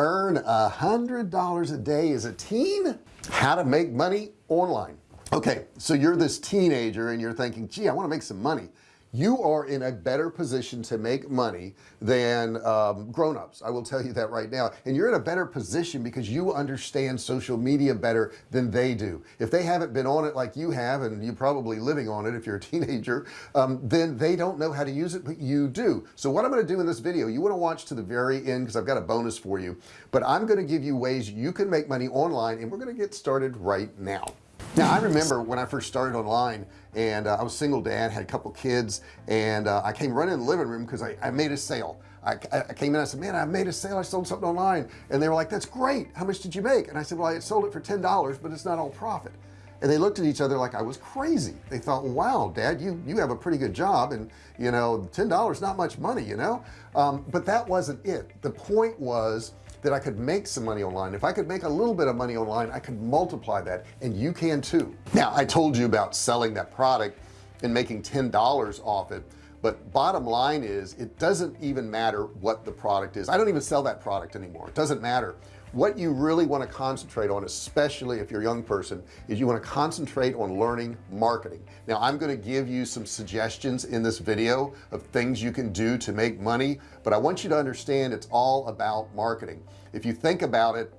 earn a hundred dollars a day as a teen? How to make money online. Okay so you're this teenager and you're thinking gee I want to make some money you are in a better position to make money than um, grown-ups. I will tell you that right now. And you're in a better position because you understand social media better than they do. If they haven't been on it like you have and you're probably living on it if you're a teenager um, then they don't know how to use it but you do. So what I'm going to do in this video you want to watch to the very end because I've got a bonus for you but I'm going to give you ways you can make money online and we're going to get started right now. Now I remember when I first started online and uh, I was single dad had a couple kids and uh, I came running in the living room because I, I, made a sale. I, I, came in I said man I made a sale. I sold something online. And they were like that's great. How much did you make? And I said well I sold it for ten dollars but it's not all profit. And they looked at each other like I was crazy. They thought wow dad you you have a pretty good job and you know ten dollars not much money you know? Um, but that wasn't it. The point was that I could make some money online. If I could make a little bit of money online I could multiply that and you can too. Now I told you about selling that product and making ten dollars off it but bottom line is it doesn't even matter what the product is. I don't even sell that product anymore. It doesn't matter what you really want to concentrate on especially if you're a young person is you want to concentrate on learning marketing. Now I'm going to give you some suggestions in this video of things you can do to make money but I want you to understand it's all about marketing. If you think about it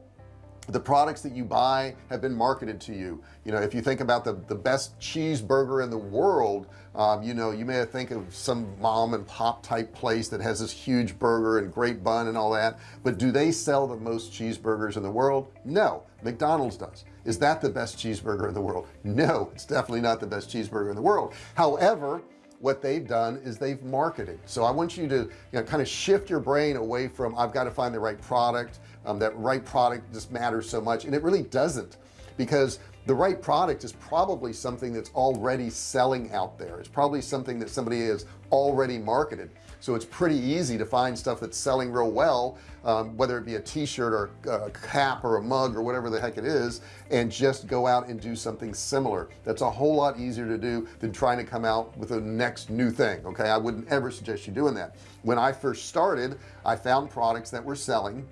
the products that you buy have been marketed to you. You know if you think about the the best cheeseburger in the world um, you know you may think of some mom and pop type place that has this huge burger and great bun and all that but do they sell the most cheeseburgers in the world? No McDonald's does. Is that the best cheeseburger in the world? No it's definitely not the best cheeseburger in the world. However what they've done is they've marketed. So I want you to you know kind of shift your brain away from I've got to find the right product um, that right product just matters so much. And it really doesn't because the right product is probably something that's already selling out there. It's probably something that somebody has already marketed. So it's pretty easy to find stuff that's selling real well um, whether it be a t-shirt or a cap or a mug or whatever the heck it is and just go out and do something similar. That's a whole lot easier to do than trying to come out with a next new thing okay? I wouldn't ever suggest you doing that. When I first started I found products that were selling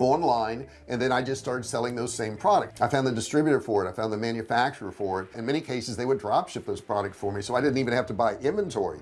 online and then I just started selling those same products I found the distributor for it. I found the manufacturer for it. In many cases they would drop ship those products for me so I didn't even have to buy inventory.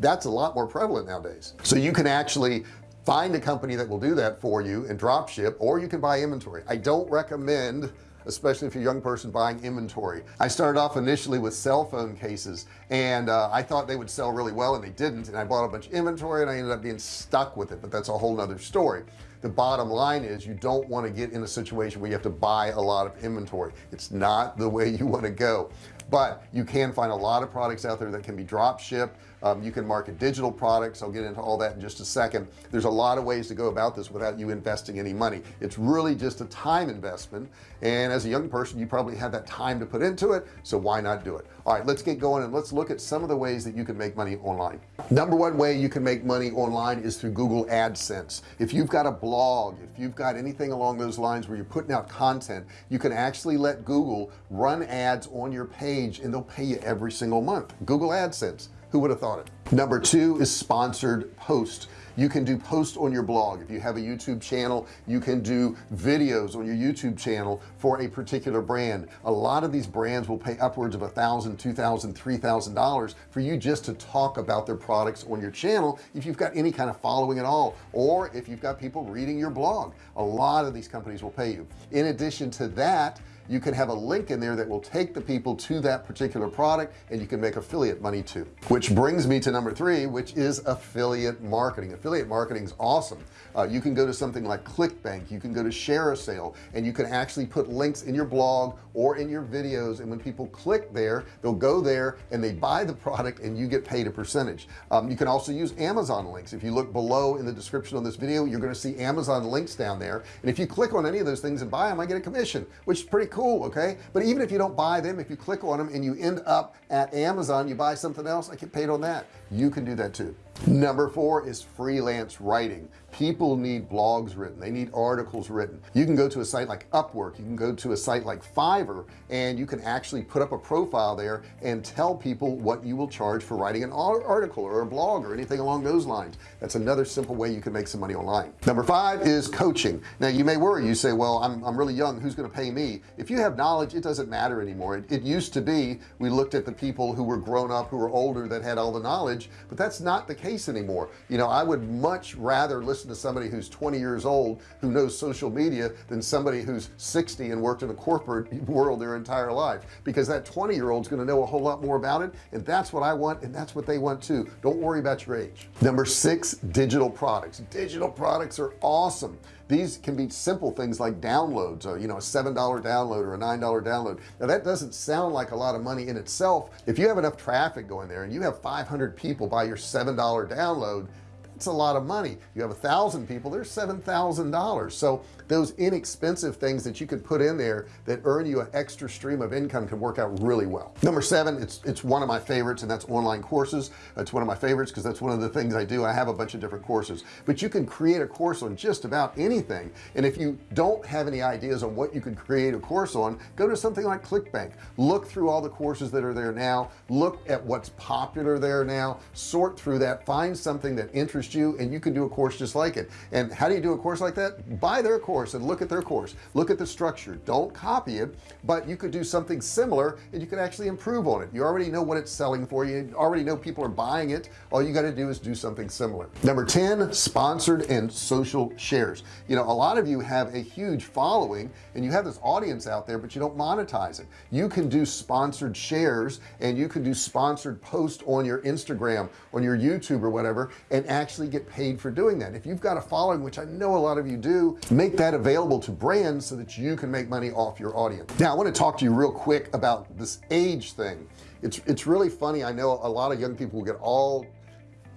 That's a lot more prevalent nowadays. So you can actually find a company that will do that for you and drop ship or you can buy inventory. I don't recommend especially if you're a young person buying inventory. I started off initially with cell phone cases and uh, I thought they would sell really well and they didn't and I bought a bunch of inventory and I ended up being stuck with it but that's a whole nother story the bottom line is you don't want to get in a situation where you have to buy a lot of inventory. It's not the way you want to go but you can find a lot of products out there that can be drop shipped. Um, you can market digital products. I'll get into all that in just a second. There's a lot of ways to go about this without you investing any money. It's really just a time investment and as a young person you probably have that time to put into it so why not do it? All right let's get going and let's look at some of the ways that you can make money online. Number one way you can make money online is through Google AdSense. If you've got a blog if you've got anything along those lines where you're putting out content you can actually let Google run ads on your page and they'll pay you every single month. Google AdSense who would have thought it number two is sponsored post you can do post on your blog. If you have a YouTube channel you can do videos on your YouTube channel for a particular brand. A lot of these brands will pay upwards of a thousand two thousand three thousand dollars for you just to talk about their products on your channel if you've got any kind of following at all or if you've got people reading your blog. A lot of these companies will pay you. In addition to that you can have a link in there that will take the people to that particular product and you can make affiliate money too. Which brings me to number three which is affiliate marketing. Affiliate marketing is awesome. Uh, you can go to something like clickbank. You can go to ShareASale and you can actually put links in your blog or in your videos and when people click there they'll go there and they buy the product and you get paid a percentage. Um, you can also use Amazon links. If you look below in the description on this video you're going to see Amazon links down there. And if you click on any of those things and buy them I get a commission which is pretty cool okay? But even if you don't buy them if you click on them and you end up at Amazon you buy something else I get paid on that you can do that too number four is freelance writing. People need blogs written. They need articles written. You can go to a site like Upwork. You can go to a site like Fiverr and you can actually put up a profile there and tell people what you will charge for writing an article or a blog or anything along those lines. That's another simple way you can make some money online. Number five is coaching. Now you may worry. You say well I'm, I'm really young. Who's going to pay me? If you have knowledge it doesn't matter anymore. It, it used to be we looked at the people who were grown up who were older that had all the knowledge but that's not the case anymore. You know I would much rather listen to somebody who's 20 years old who knows social media than somebody who's 60 and worked in the corporate world their entire life because that 20 year old is going to know a whole lot more about it and that's what I want and that's what they want too. Don't worry about your age. Number six digital products. Digital products are awesome these can be simple things like downloads or, you know a seven dollar download or a nine dollar download. Now that doesn't sound like a lot of money in itself. If you have enough traffic going there and you have 500 people buy your seven dollar download it's a lot of money. You have a thousand people there's seven thousand dollars. So those inexpensive things that you can put in there that earn you an extra stream of income can work out really well. Number seven it's it's one of my favorites and that's online courses. That's one of my favorites because that's one of the things I do. I have a bunch of different courses. But you can create a course on just about anything and if you don't have any ideas on what you can create a course on go to something like ClickBank. Look through all the courses that are there now. Look at what's popular there now. Sort through that. Find something that interests you and you can do a course just like it. And how do you do a course like that? Buy their course course and look at their course. Look at the structure. Don't copy it but you could do something similar and you can actually improve on it. You already know what it's selling for. You already know people are buying it. All you got to do is do something similar. Number 10 sponsored and social shares. You know a lot of you have a huge following and you have this audience out there but you don't monetize it. You can do sponsored shares and you can do sponsored posts on your Instagram on your YouTube or whatever and actually get paid for doing that. If you've got a following which I know a lot of you do make that that available to brands so that you can make money off your audience. Now I want to talk to you real quick about this age thing. It's it's really funny. I know a lot of young people get all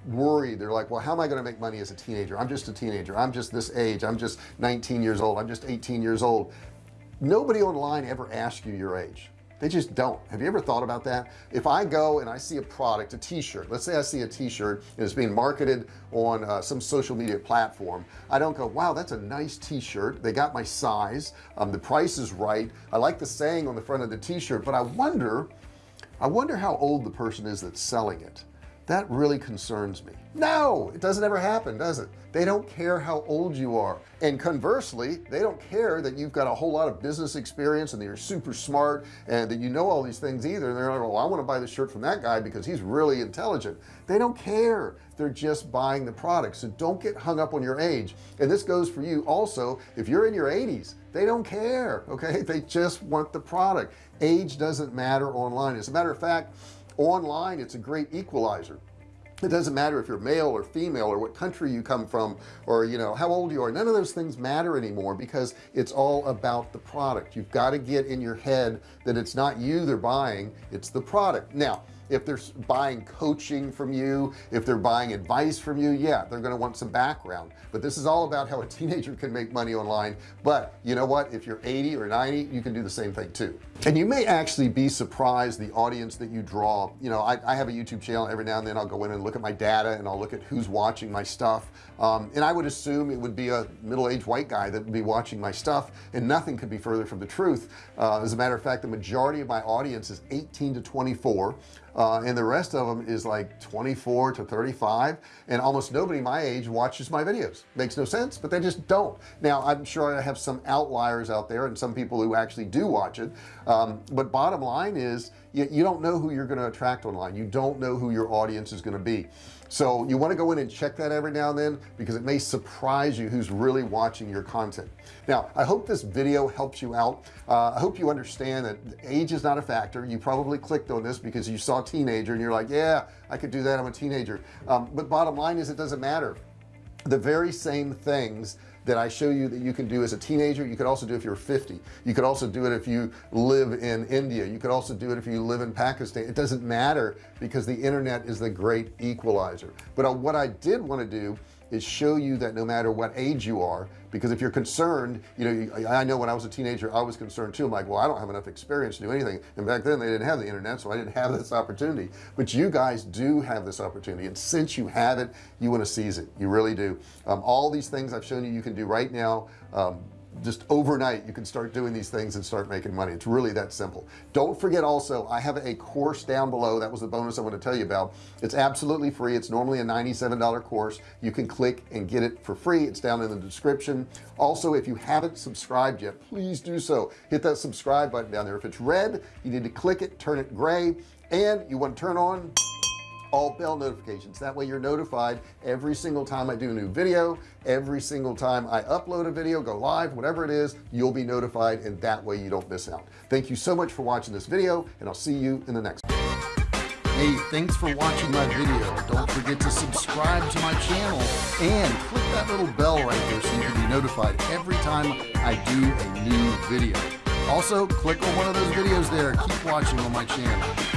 worried. They're like well how am I going to make money as a teenager? I'm just a teenager. I'm just this age. I'm just 19 years old. I'm just 18 years old. Nobody online ever asks you your age they just don't. Have you ever thought about that? If I go and I see a product a t-shirt let's say I see a t-shirt and it's being marketed on uh, some social media platform I don't go wow that's a nice t-shirt. They got my size. Um, the price is right. I like the saying on the front of the t-shirt but I wonder I wonder how old the person is that's selling it that really concerns me. No it doesn't ever happen does it? They don't care how old you are. And conversely they don't care that you've got a whole lot of business experience and that you're super smart and that you know all these things either. And they're like well I want to buy the shirt from that guy because he's really intelligent. They don't care. They're just buying the product. So don't get hung up on your age. And this goes for you also. If you're in your 80s they don't care okay? They just want the product. Age doesn't matter online. As a matter of fact online it's a great equalizer. It doesn't matter if you're male or female or what country you come from or you know how old you are. None of those things matter anymore because it's all about the product. You've got to get in your head that it's not you they're buying it's the product. Now if they're buying coaching from you if they're buying advice from you yeah they're going to want some background. But this is all about how a teenager can make money online. But you know what? If you're 80 or 90 you can do the same thing too. And you may actually be surprised the audience that you draw. You know I, I have a YouTube channel. Every now and then I'll go in and look at my data and I'll look at who's watching my stuff. Um, and I would assume it would be a middle-aged white guy that would be watching my stuff and nothing could be further from the truth. Uh, as a matter of fact the majority of my audience is 18 to 24 uh, and the rest of them is like 24 to 35 and almost nobody my age watches my videos. Makes no sense but they just don't. Now I'm sure I have some outliers out there and some people who actually do watch it um, but bottom line is you, you don't know who you're going to attract online. You don't know who your audience is going to be so you want to go in and check that every now and then because it may surprise you who's really watching your content. Now I hope this video helps you out. Uh, I hope you understand that age is not a factor. You probably clicked on this because you saw a teenager and you're like yeah I could do that I'm a teenager. Um, but bottom line is it doesn't matter. The very same things that I show you that you can do as a teenager you could also do if you're 50 you could also do it if you live in India. You could also do it if you live in Pakistan. It doesn't matter because the internet is the great equalizer. But uh, what I did want to do is show you that no matter what age you are because if you're concerned you know I know when I was a teenager I was concerned too. I'm like well I don't have enough experience to do anything. And back then they didn't have the internet so I didn't have this opportunity. But you guys do have this opportunity. And since you have it you want to seize it. You really do. Um, all these things I've shown you you can do right now. Um, just overnight you can start doing these things and start making money. It's really that simple. Don't forget also I have a course down below. That was the bonus I want to tell you about. It's absolutely free. It's normally a $97 course. You can click and get it for free. It's down in the description. Also if you haven't subscribed yet please do so. Hit that subscribe button down there. If it's red you need to click it turn it gray and you want to turn on all bell notifications that way you're notified every single time I do a new video every single time I upload a video go live whatever it is you'll be notified and that way you don't miss out thank you so much for watching this video and I'll see you in the next one. Hey, thanks for watching my video. Don't forget to subscribe to my channel and click that little bell right there so you can be notified every time I do a new video. Also, click on one of those videos there. Keep watching on my channel.